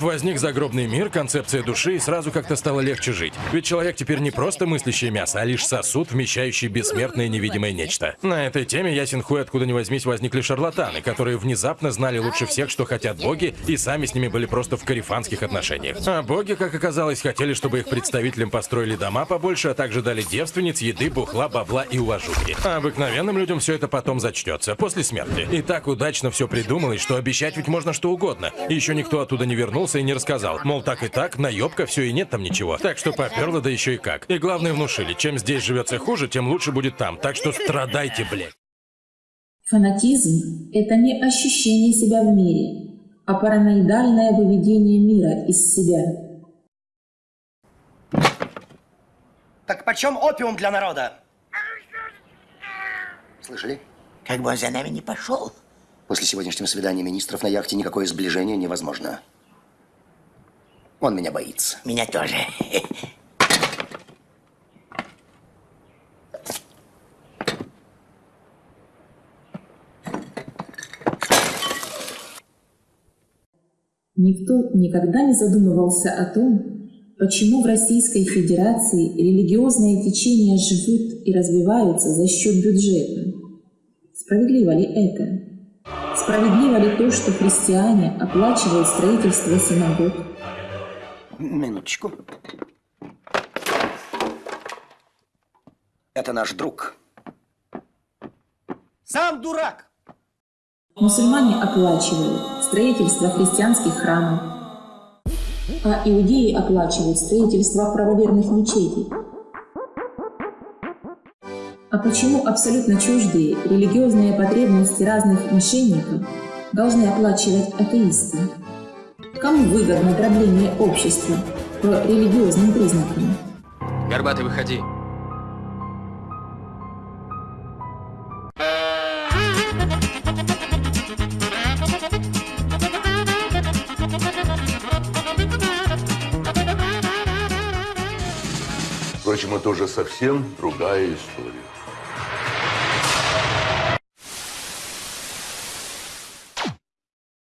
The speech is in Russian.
Возник загробный мир, концепция души, и сразу как-то стало легче жить. Ведь человек теперь не просто мыслящее мясо, а лишь сосуд, вмещающий бессмертное невидимое нечто. На этой теме, ясен хуй, откуда ни возьмись, возникли шарлатаны, которые внезапно знали лучше всех, что хотят боги, и сами с ними были просто в карифанских отношениях. А боги, как оказалось, хотели, чтобы их представителям построили дома побольше, а также дали девственниц, еды, бухла, бабла и уважухи. А обыкновенным людям все это потом зачтется, после смерти. И так удачно все придумалось, что обещать ведь можно что угодно. Еще никто оттуда не вернулся и не рассказал. Мол, так и так, наебка, все и нет там ничего. Так что поперло, да еще и как. И главное внушили, чем здесь живется хуже, тем лучше будет там. Так что страдайте, блядь. Фанатизм – это не ощущение себя в мире, а параноидальное выведение мира из себя. Так почем опиум для народа? Слышали? Как бы он за нами не пошел. После сегодняшнего свидания министров на яхте никакое сближение невозможно. Он меня боится. Меня тоже. Никто никогда не задумывался о том, почему в Российской Федерации религиозные течения живут и развиваются за счет бюджета. Справедливо ли это? Справедливо ли то, что христиане оплачивают строительство синагог, Минуточку. Это наш друг. Сам дурак! Мусульмане оплачивают строительство христианских храмов, а иудеи оплачивают строительство правоверных мечетей. А почему абсолютно чуждые религиозные потребности разных мошенников должны оплачивать атеисты? Кому выгодно дробление общества по религиозным признакам? Горбатый, выходи. Впрочем, это уже совсем другая история.